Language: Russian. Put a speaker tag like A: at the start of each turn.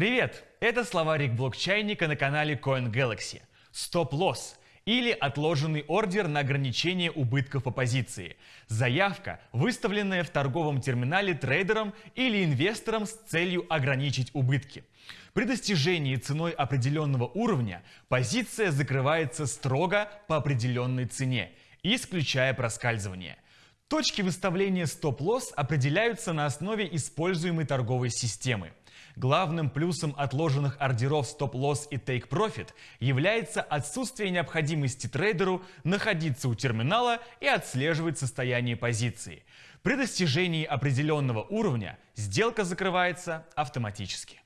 A: Привет! Это словарик блокчайника на канале CoinGalaxy. Стоп-лосс или отложенный ордер на ограничение убытков по позиции. Заявка, выставленная в торговом терминале трейдером или инвестором с целью ограничить убытки. При достижении ценой определенного уровня позиция закрывается строго по определенной цене, исключая проскальзывание. Точки выставления стоп-лосс определяются на основе используемой торговой системы. Главным плюсом отложенных ордеров стоп-лосс и take-profit является отсутствие необходимости трейдеру находиться у терминала и отслеживать состояние позиции. При достижении определенного уровня сделка закрывается автоматически.